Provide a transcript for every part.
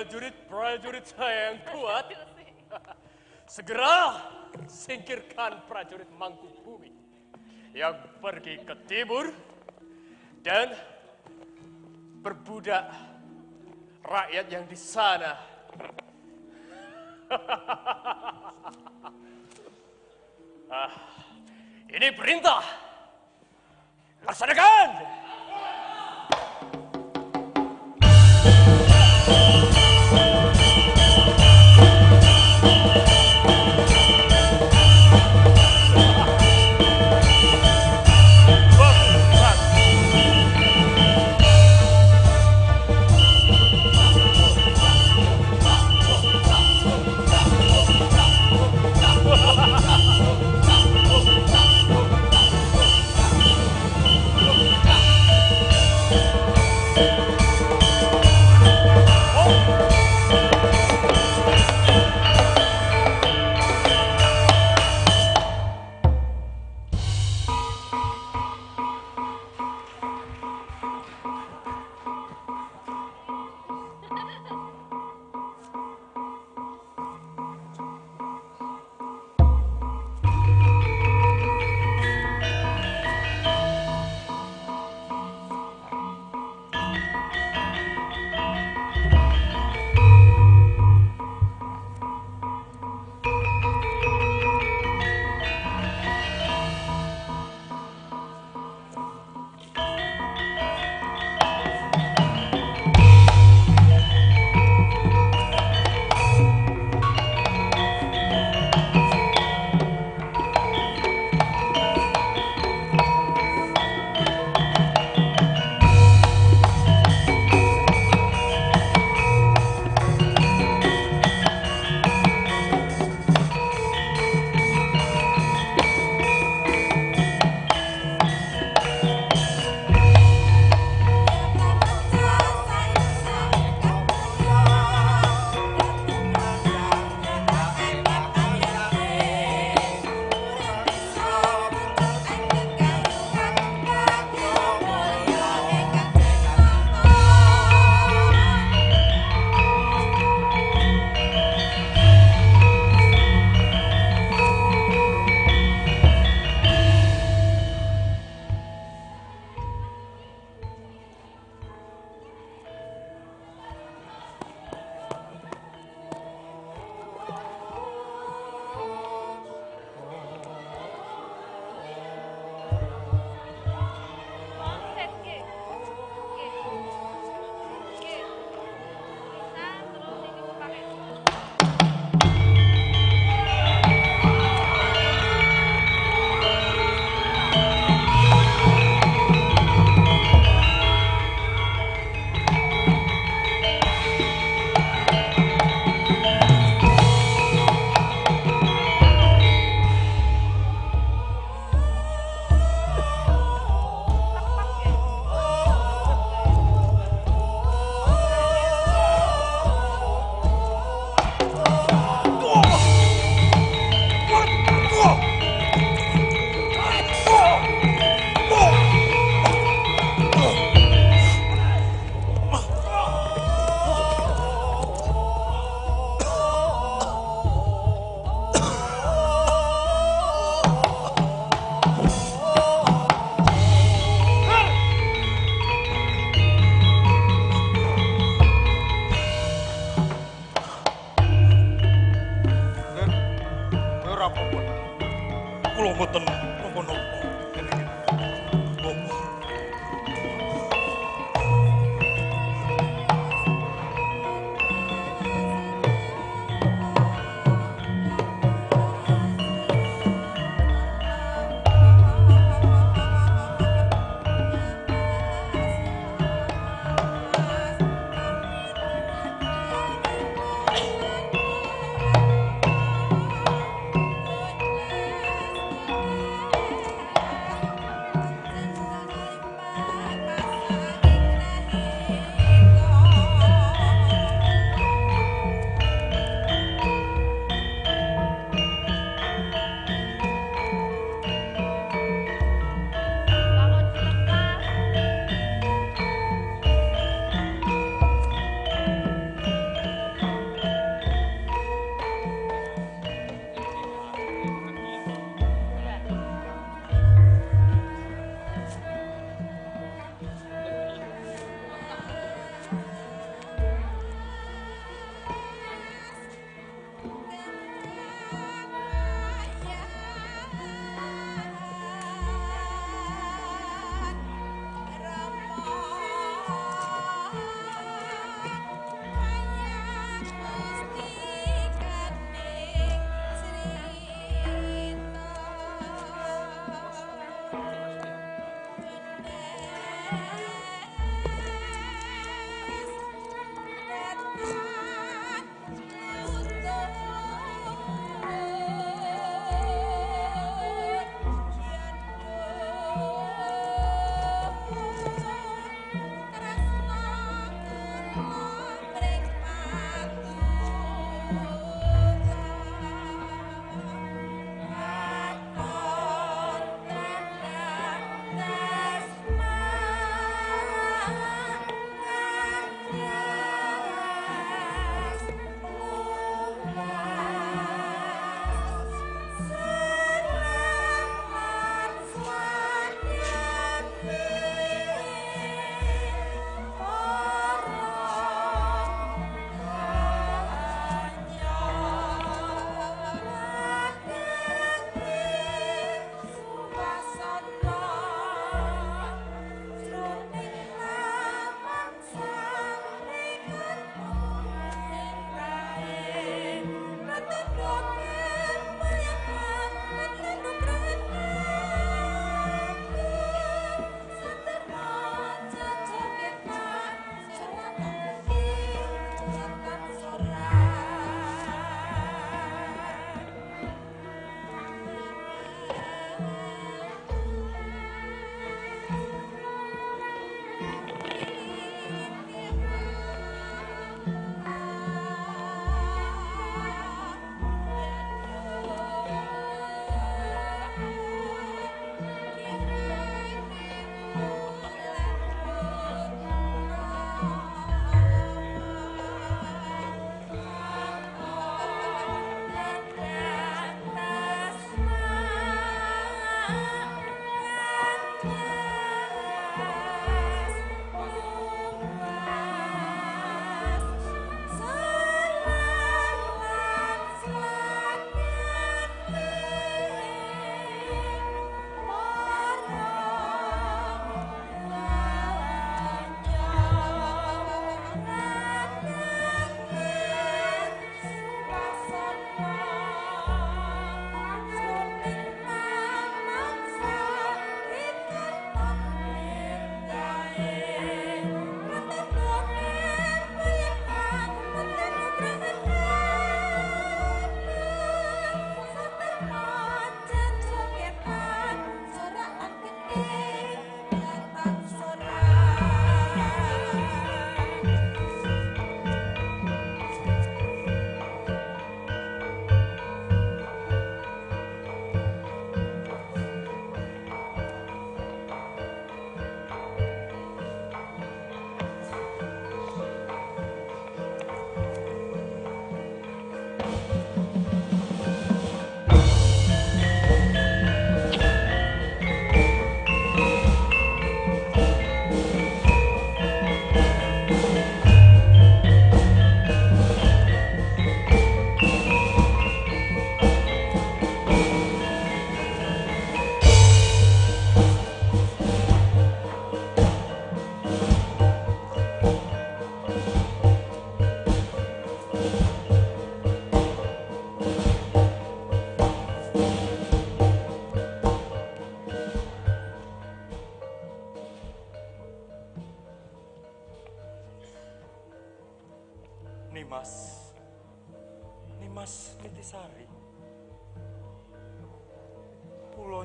prajurit-prajurit saya yang kuat, segera singkirkan prajurit mangkuk bumi yang pergi ke timur dan berbudak rakyat yang di sana. ah, ini perintah. Laksanakan!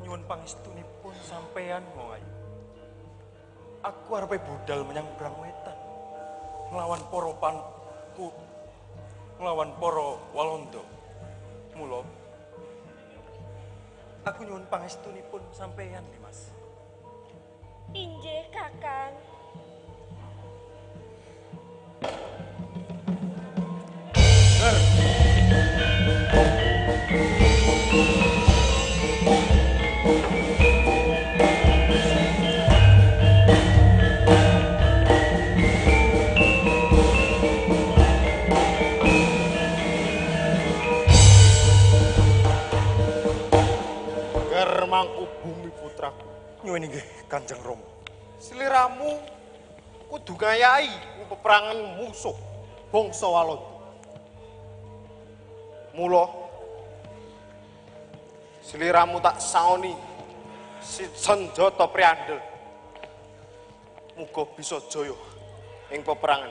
Nyuwun pangestunipun sampean Moayu. Aku arepe budal menyang Brangwetan. Nglawan para panku nglawan para Walanda. Mula aku nyuwun pangestunipun sampean Nimas. Injih, Kakang. Nyuwun inggih Kanjeng Rama. Seliramu kudu ngayai peperangan musuh bangsa Walanda. Mula seliramu tak saoni si senjata priandel. muga bisa jaya ing peperangan.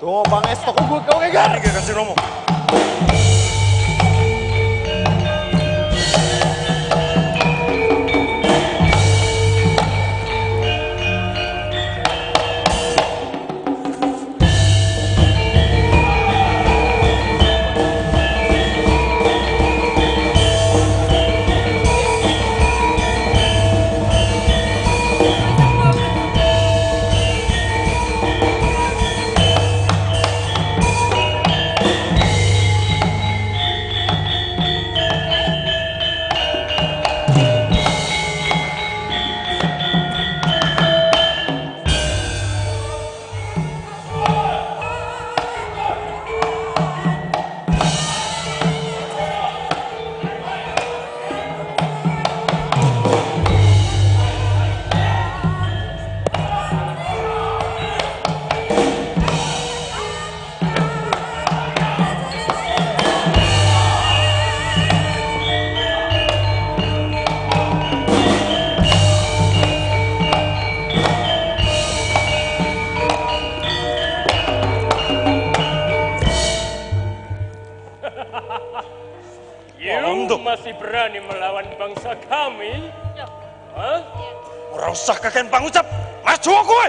Donga pangestu kowe kowe Kanjeng Rama. Kami? Hah? Ora usah kakek pangucap. Maju kowe.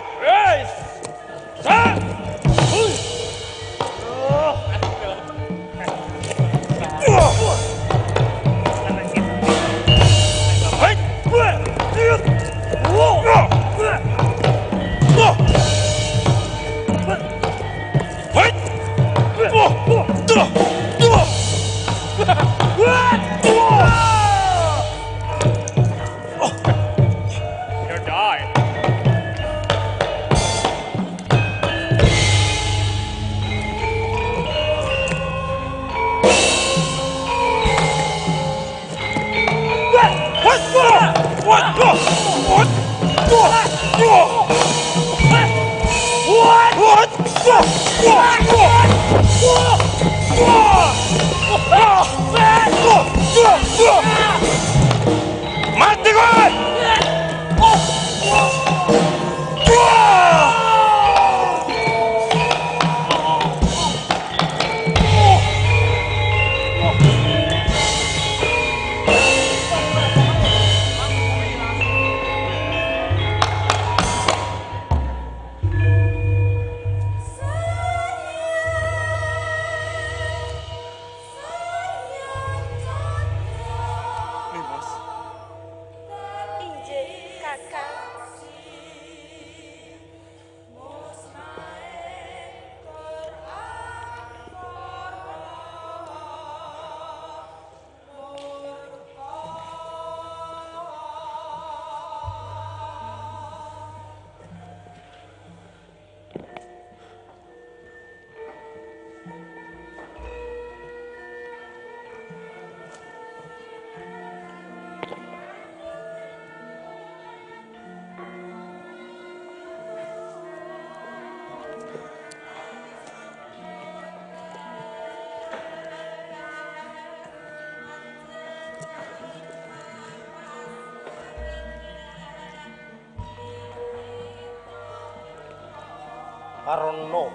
Karena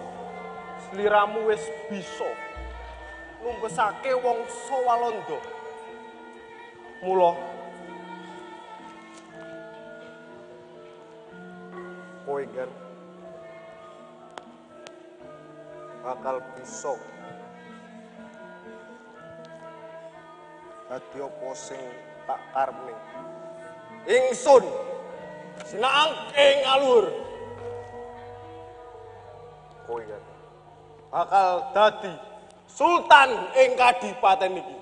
sliramu wis bisa numbesake wangsa Walanda. Mula kowe kan bakal bisa dadi apa sing tak karepne. Ingsun sinaang ing alur. Bakal dadi sultan ing kadipaten iki.